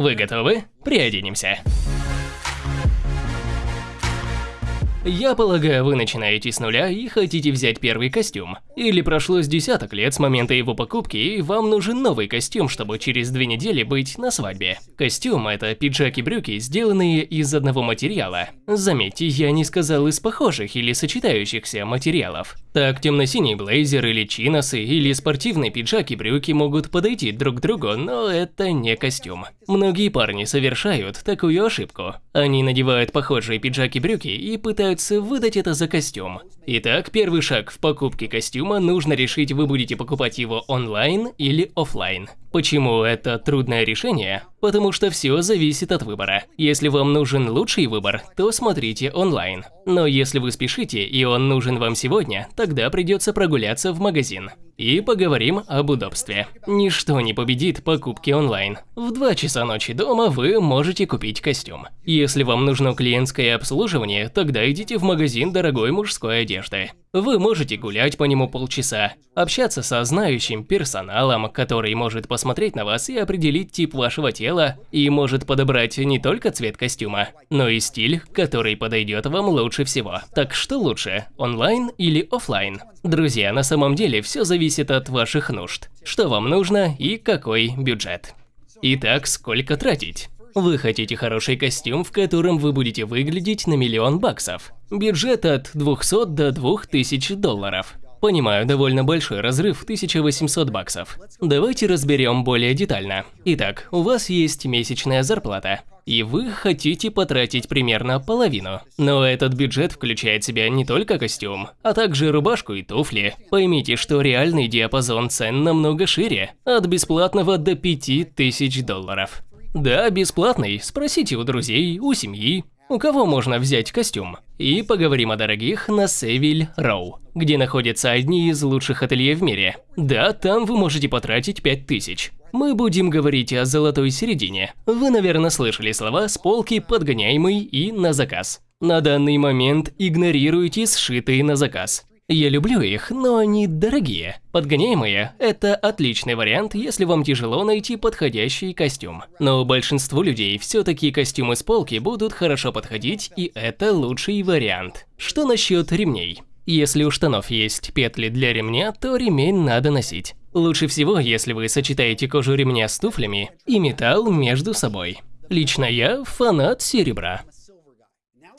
Вы готовы? Приоденемся. Я полагаю, вы начинаете с нуля и хотите взять первый костюм. Или прошло с десяток лет с момента его покупки, и вам нужен новый костюм, чтобы через две недели быть на свадьбе. Костюм – это пиджак и брюки, сделанные из одного материала. Заметьте, я не сказал из похожих или сочетающихся материалов. Так, темно-синий блейзер или чиносы, или спортивный пиджак и брюки могут подойти друг к другу, но это не костюм. Многие парни совершают такую ошибку. Они надевают похожие пиджаки и пытаются выдать это за костюм. Итак, первый шаг в покупке костюма нужно решить, вы будете покупать его онлайн или офлайн. Почему это трудное решение? Потому что все зависит от выбора. Если вам нужен лучший выбор, то смотрите онлайн. Но если вы спешите и он нужен вам сегодня, тогда придется прогуляться в магазин. И поговорим об удобстве. Ничто не победит покупки онлайн. В 2 часа ночи дома вы можете купить костюм. Если вам нужно клиентское обслуживание, тогда идите в магазин дорогой мужской одежды. Вы можете гулять по нему полчаса, общаться со знающим персоналом, который может посмотреть на вас и определить тип вашего тела, и может подобрать не только цвет костюма, но и стиль, который подойдет вам лучше всего. Так что лучше, онлайн или офлайн? Друзья, на самом деле все зависит от ваших нужд, что вам нужно и какой бюджет. Итак, сколько тратить? Вы хотите хороший костюм, в котором вы будете выглядеть на миллион баксов. Бюджет от 200 до 2000 долларов. Понимаю, довольно большой разрыв 1800 баксов. Давайте разберем более детально. Итак, у вас есть месячная зарплата, и вы хотите потратить примерно половину. Но этот бюджет включает в себя не только костюм, а также рубашку и туфли. Поймите, что реальный диапазон цен намного шире, от бесплатного до 5000 долларов. Да, бесплатный, спросите у друзей, у семьи, у кого можно взять костюм. И поговорим о дорогих на Севиль Роу, где находятся одни из лучших ателье в мире. Да, там вы можете потратить 5000. Мы будем говорить о золотой середине. Вы, наверное, слышали слова с полки подгоняемый и на заказ. На данный момент игнорируйте сшитые на заказ. Я люблю их, но они дорогие. Подгоняемые – это отличный вариант, если вам тяжело найти подходящий костюм. Но большинству людей все-таки костюмы с полки будут хорошо подходить, и это лучший вариант. Что насчет ремней? Если у штанов есть петли для ремня, то ремень надо носить. Лучше всего, если вы сочетаете кожу ремня с туфлями и металл между собой. Лично я фанат серебра.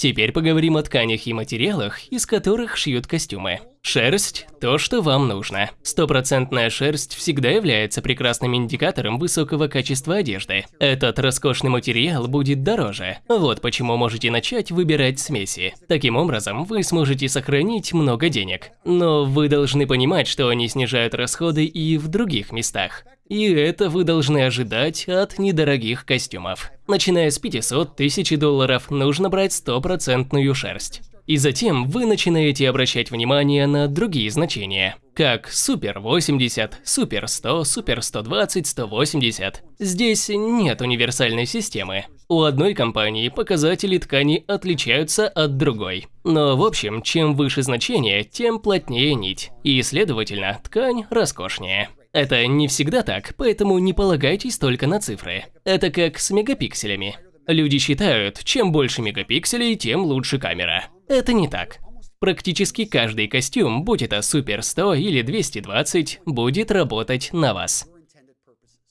Теперь поговорим о тканях и материалах, из которых шьют костюмы. Шерсть – то, что вам нужно. Стопроцентная шерсть всегда является прекрасным индикатором высокого качества одежды. Этот роскошный материал будет дороже. Вот почему можете начать выбирать смеси. Таким образом, вы сможете сохранить много денег. Но вы должны понимать, что они снижают расходы и в других местах. И это вы должны ожидать от недорогих костюмов. Начиная с 500 тысяч долларов, нужно брать стопроцентную шерсть. И затем вы начинаете обращать внимание на другие значения, как Супер 80, Супер 100, Супер 120, 180. Здесь нет универсальной системы. У одной компании показатели ткани отличаются от другой. Но в общем, чем выше значение, тем плотнее нить, и следовательно, ткань роскошнее. Это не всегда так, поэтому не полагайтесь только на цифры. Это как с мегапикселями. Люди считают, чем больше мегапикселей, тем лучше камера. Это не так. Практически каждый костюм, будь это Супер 100 или 220, будет работать на вас.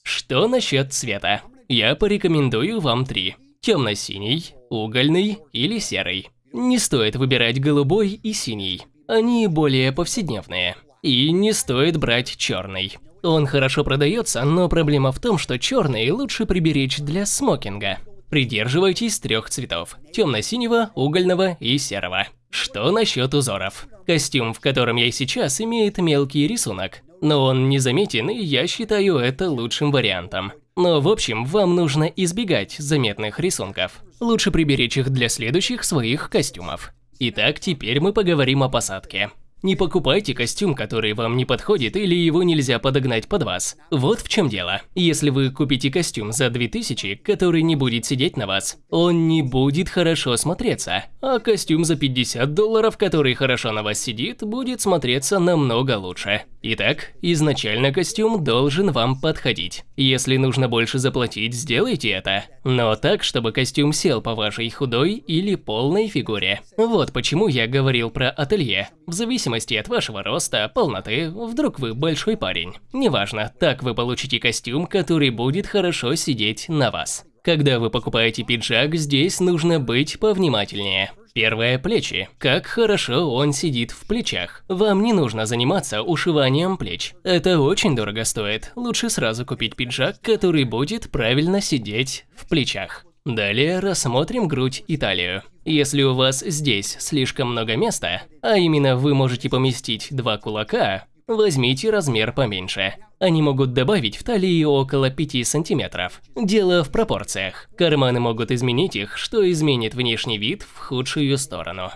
Что насчет цвета? Я порекомендую вам три. Темно-синий, угольный или серый. Не стоит выбирать голубой и синий. Они более повседневные. И не стоит брать черный. Он хорошо продается, но проблема в том, что черный лучше приберечь для смокинга. Придерживайтесь трех цветов – темно-синего, угольного и серого. Что насчет узоров? Костюм, в котором я сейчас, имеет мелкий рисунок, но он незаметен, и я считаю это лучшим вариантом. Но в общем, вам нужно избегать заметных рисунков. Лучше приберечь их для следующих своих костюмов. Итак, теперь мы поговорим о посадке. Не покупайте костюм, который вам не подходит или его нельзя подогнать под вас. Вот в чем дело. Если вы купите костюм за 2000, который не будет сидеть на вас, он не будет хорошо смотреться. А костюм за 50 долларов, который хорошо на вас сидит, будет смотреться намного лучше. Итак, изначально костюм должен вам подходить. Если нужно больше заплатить, сделайте это. Но так, чтобы костюм сел по вашей худой или полной фигуре. Вот почему я говорил про ателье. В зависимости от вашего роста, полноты, вдруг вы большой парень. Неважно, так вы получите костюм, который будет хорошо сидеть на вас. Когда вы покупаете пиджак, здесь нужно быть повнимательнее. Первое – плечи. Как хорошо он сидит в плечах. Вам не нужно заниматься ушиванием плеч. Это очень дорого стоит. Лучше сразу купить пиджак, который будет правильно сидеть в плечах. Далее рассмотрим грудь и талию. Если у вас здесь слишком много места, а именно вы можете поместить два кулака, Возьмите размер поменьше. Они могут добавить в талии около 5 сантиметров. Дело в пропорциях. Карманы могут изменить их, что изменит внешний вид в худшую сторону.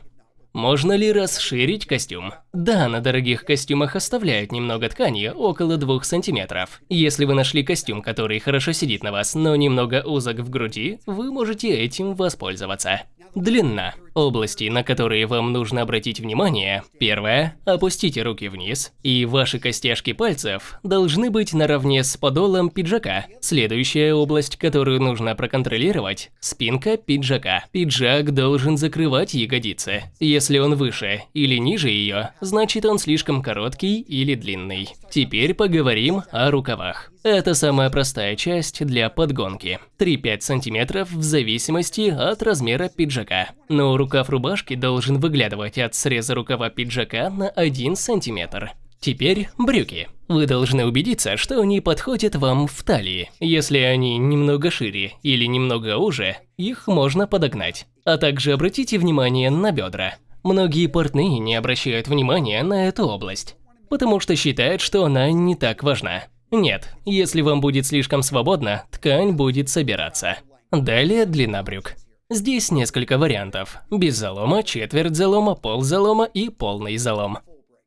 Можно ли расширить костюм? Да, на дорогих костюмах оставляют немного ткани, около 2 сантиметров. Если вы нашли костюм, который хорошо сидит на вас, но немного узок в груди, вы можете этим воспользоваться. Длина. Области, на которые вам нужно обратить внимание. Первое. Опустите руки вниз, и ваши костяшки пальцев должны быть наравне с подолом пиджака. Следующая область, которую нужно проконтролировать – спинка пиджака. Пиджак должен закрывать ягодицы. Если он выше или ниже ее, значит он слишком короткий или длинный. Теперь поговорим о рукавах. Это самая простая часть для подгонки. 3-5 см в зависимости от размера пиджака. Но рукав рубашки должен выглядывать от среза рукава пиджака на 1 см. Теперь брюки. Вы должны убедиться, что они подходят вам в талии. Если они немного шире или немного уже, их можно подогнать. А также обратите внимание на бедра. Многие портные не обращают внимания на эту область, потому что считают, что она не так важна. Нет, если вам будет слишком свободно, ткань будет собираться. Далее длина брюк. Здесь несколько вариантов. Без залома, четверть залома, пол залома и полный залом.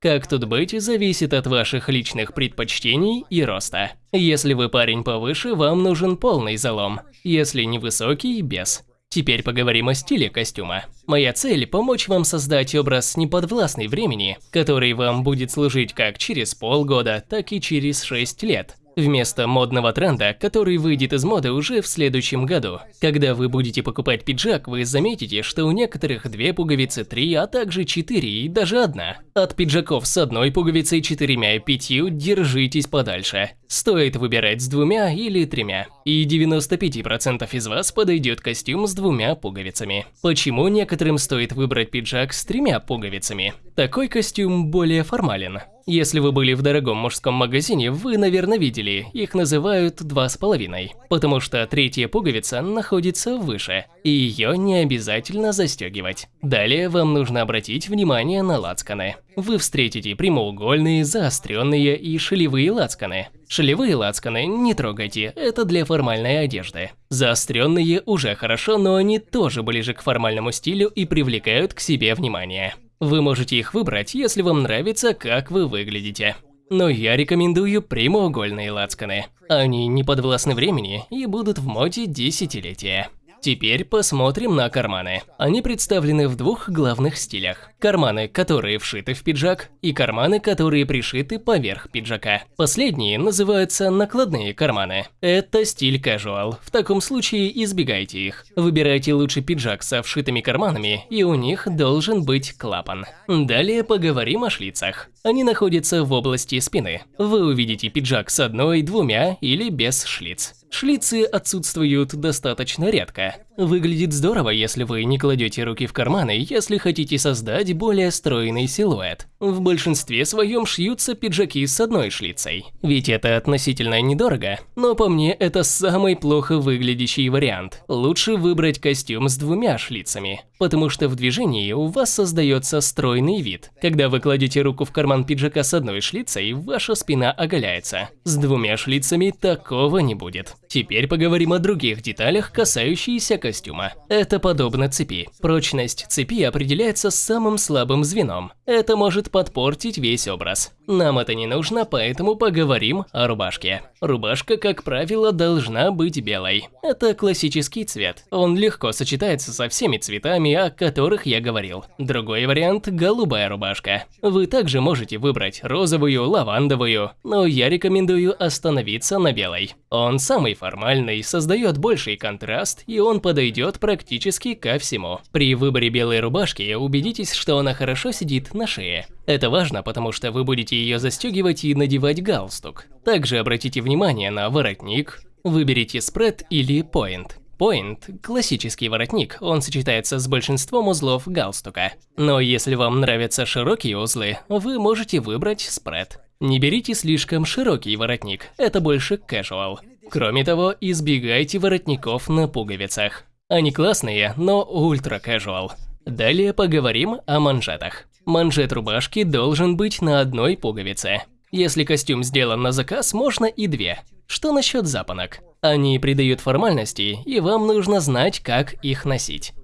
Как тут быть, зависит от ваших личных предпочтений и роста. Если вы парень повыше, вам нужен полный залом. Если невысокий – без. Теперь поговорим о стиле костюма. Моя цель – помочь вам создать образ неподвластный времени, который вам будет служить как через полгода, так и через 6 лет вместо модного тренда, который выйдет из моды уже в следующем году. Когда вы будете покупать пиджак, вы заметите, что у некоторых две пуговицы, три, а также четыре и даже одна. От пиджаков с одной пуговицей, четырьмя и пятью держитесь подальше. Стоит выбирать с двумя или тремя. И 95% из вас подойдет костюм с двумя пуговицами. Почему некоторым стоит выбрать пиджак с тремя пуговицами? Такой костюм более формален. Если вы были в дорогом мужском магазине, вы, наверное, видели, их называют два с половиной, потому что третья пуговица находится выше, и ее не обязательно застегивать. Далее вам нужно обратить внимание на лацканы. Вы встретите прямоугольные, заостренные и шелевые лацканы. Шелевые лацканы не трогайте, это для формальной одежды. Заостренные уже хорошо, но они тоже ближе к формальному стилю и привлекают к себе внимание. Вы можете их выбрать, если вам нравится, как вы выглядите. Но я рекомендую прямоугольные лацканы. Они не подвластны времени и будут в моде десятилетия. Теперь посмотрим на карманы. Они представлены в двух главных стилях. Карманы, которые вшиты в пиджак, и карманы, которые пришиты поверх пиджака. Последние называются накладные карманы. Это стиль casual. В таком случае избегайте их. Выбирайте лучше пиджак со вшитыми карманами, и у них должен быть клапан. Далее поговорим о шлицах. Они находятся в области спины. Вы увидите пиджак с одной, двумя или без шлиц. Шлицы отсутствуют достаточно редко. Выглядит здорово, если вы не кладете руки в карманы, если хотите создать более стройный силуэт. В большинстве своем шьются пиджаки с одной шлицей. Ведь это относительно недорого, но по мне это самый плохо выглядящий вариант. Лучше выбрать костюм с двумя шлицами, потому что в движении у вас создается стройный вид. Когда вы кладете руку в карман пиджака с одной шлицей, ваша спина оголяется. С двумя шлицами такого не будет. Теперь поговорим о других деталях, касающихся костюма. Это подобно цепи. Прочность цепи определяется самым слабым звеном. Это может подпортить весь образ. Нам это не нужно, поэтому поговорим о рубашке. Рубашка, как правило, должна быть белой. Это классический цвет. Он легко сочетается со всеми цветами, о которых я говорил. Другой вариант – голубая рубашка. Вы также можете выбрать розовую, лавандовую, но я рекомендую остановиться на белой. Он самый формальный, создает больший контраст, и он подойдет практически ко всему. При выборе белой рубашки убедитесь, что она хорошо сидит на шее. Это важно, потому что вы будете ее застегивать и надевать галстук. Также обратите внимание на воротник, выберите спред или point. Point – классический воротник, он сочетается с большинством узлов галстука. Но если вам нравятся широкие узлы, вы можете выбрать спред. Не берите слишком широкий воротник, это больше casual. Кроме того, избегайте воротников на пуговицах. Они классные, но ультра casual. Далее поговорим о манжетах. Манжет рубашки должен быть на одной пуговице. Если костюм сделан на заказ, можно и две. Что насчет запонок? Они придают формальности, и вам нужно знать, как их носить.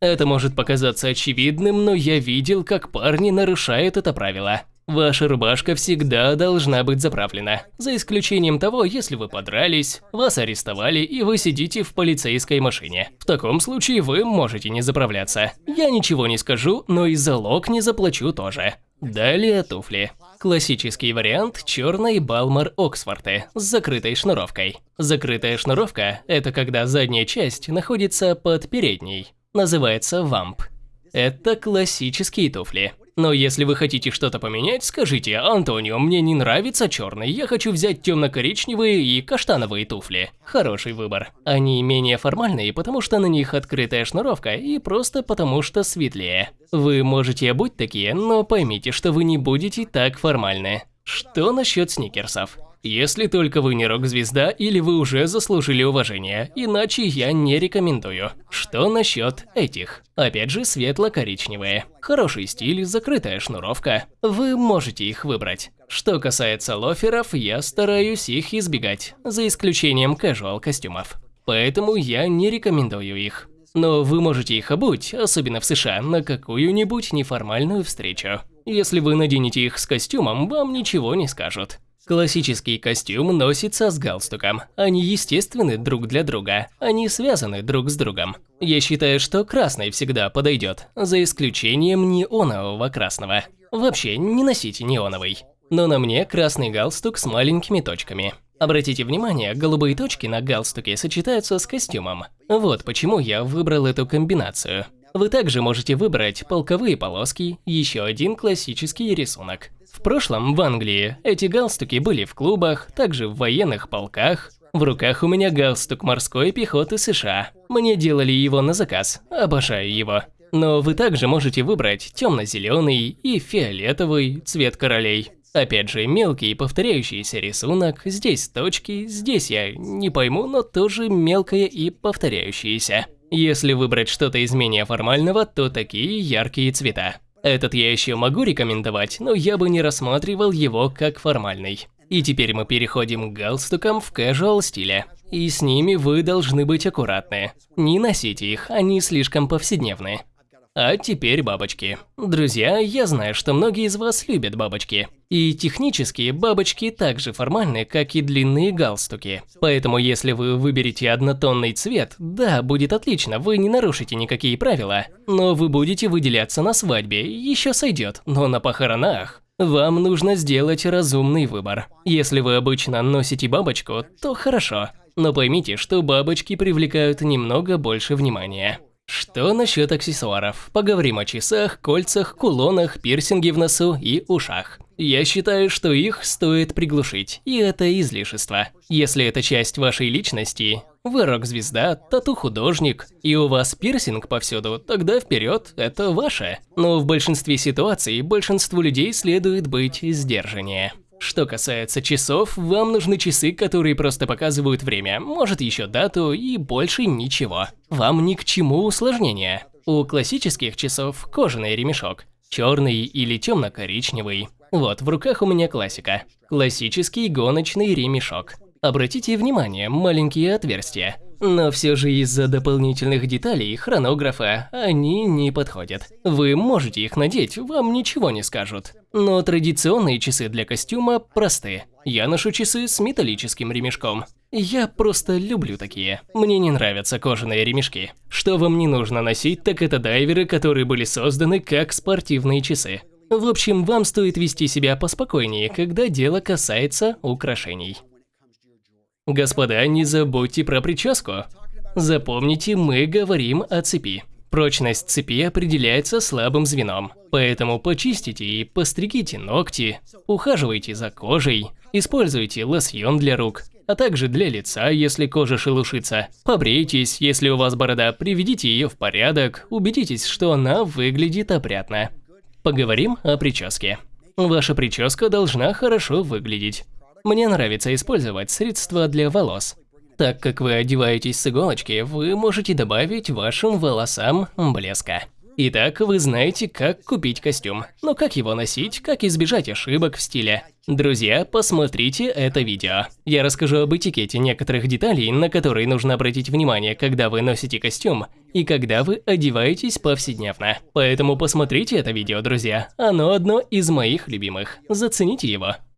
Это может показаться очевидным, но я видел, как парни нарушают это правило. Ваша рубашка всегда должна быть заправлена, за исключением того, если вы подрались, вас арестовали и вы сидите в полицейской машине. В таком случае вы можете не заправляться. Я ничего не скажу, но и залог не заплачу тоже. Далее туфли. Классический вариант – черной Балмар Оксфорты с закрытой шнуровкой. Закрытая шнуровка – это когда задняя часть находится под передней. Называется вамп. Это классические туфли. Но если вы хотите что-то поменять, скажите, Антонио, мне не нравится черный, я хочу взять темно-коричневые и каштановые туфли. Хороший выбор. Они менее формальные, потому что на них открытая шнуровка и просто потому что светлее. Вы можете обуть такие, но поймите, что вы не будете так формальны. Что насчет сникерсов? Если только вы не рок-звезда или вы уже заслужили уважение, иначе я не рекомендую. Что насчет этих? Опять же светло-коричневые. Хороший стиль, закрытая шнуровка. Вы можете их выбрать. Что касается лоферов, я стараюсь их избегать, за исключением casual костюмов. Поэтому я не рекомендую их. Но вы можете их обуть, особенно в США, на какую-нибудь неформальную встречу. Если вы наденете их с костюмом, вам ничего не скажут. Классический костюм носится с галстуком. Они естественны друг для друга. Они связаны друг с другом. Я считаю, что красный всегда подойдет, за исключением неонового красного. Вообще, не носите неоновый. Но на мне красный галстук с маленькими точками. Обратите внимание, голубые точки на галстуке сочетаются с костюмом. Вот почему я выбрал эту комбинацию. Вы также можете выбрать полковые полоски, еще один классический рисунок. В прошлом, в Англии, эти галстуки были в клубах, также в военных полках. В руках у меня галстук морской пехоты США. Мне делали его на заказ, обожаю его. Но вы также можете выбрать темно-зеленый и фиолетовый цвет королей. Опять же, мелкий повторяющийся рисунок, здесь точки, здесь я не пойму, но тоже мелкое и повторяющееся. Если выбрать что-то из менее формального, то такие яркие цвета. Этот я еще могу рекомендовать, но я бы не рассматривал его как формальный. И теперь мы переходим к галстукам в casual стиле. И с ними вы должны быть аккуратны. Не носите их, они слишком повседневные. А теперь бабочки. Друзья, я знаю, что многие из вас любят бабочки. И технически бабочки так же формальны, как и длинные галстуки. Поэтому если вы выберете однотонный цвет, да, будет отлично, вы не нарушите никакие правила. Но вы будете выделяться на свадьбе, еще сойдет, но на похоронах. Вам нужно сделать разумный выбор. Если вы обычно носите бабочку, то хорошо. Но поймите, что бабочки привлекают немного больше внимания. Что насчет аксессуаров? Поговорим о часах, кольцах, кулонах, пирсинге в носу и ушах. Я считаю, что их стоит приглушить, и это излишество. Если это часть вашей личности, вы рок-звезда, тату-художник, и у вас пирсинг повсюду, тогда вперед, это ваше. Но в большинстве ситуаций большинству людей следует быть сдержаннее. Что касается часов, вам нужны часы, которые просто показывают время, может еще дату и больше ничего. Вам ни к чему усложнения. У классических часов кожаный ремешок, черный или темно-коричневый. Вот, в руках у меня классика. Классический гоночный ремешок. Обратите внимание, маленькие отверстия. Но все же из-за дополнительных деталей хронографа они не подходят. Вы можете их надеть, вам ничего не скажут. Но традиционные часы для костюма просты. Я ношу часы с металлическим ремешком. Я просто люблю такие. Мне не нравятся кожаные ремешки. Что вам не нужно носить, так это дайверы, которые были созданы как спортивные часы. В общем, вам стоит вести себя поспокойнее, когда дело касается украшений. Господа, не забудьте про прическу. Запомните, мы говорим о цепи. Прочность цепи определяется слабым звеном, поэтому почистите и постригите ногти, ухаживайте за кожей, используйте лосьон для рук, а также для лица, если кожа шелушится. Побрейтесь, если у вас борода, приведите ее в порядок, убедитесь, что она выглядит опрятно. Поговорим о прическе. Ваша прическа должна хорошо выглядеть. Мне нравится использовать средства для волос. Так как вы одеваетесь с иголочки, вы можете добавить вашим волосам блеска. Итак, вы знаете, как купить костюм. Но как его носить, как избежать ошибок в стиле. Друзья, посмотрите это видео. Я расскажу об этикете некоторых деталей, на которые нужно обратить внимание, когда вы носите костюм и когда вы одеваетесь повседневно. Поэтому посмотрите это видео, друзья. Оно одно из моих любимых. Зацените его.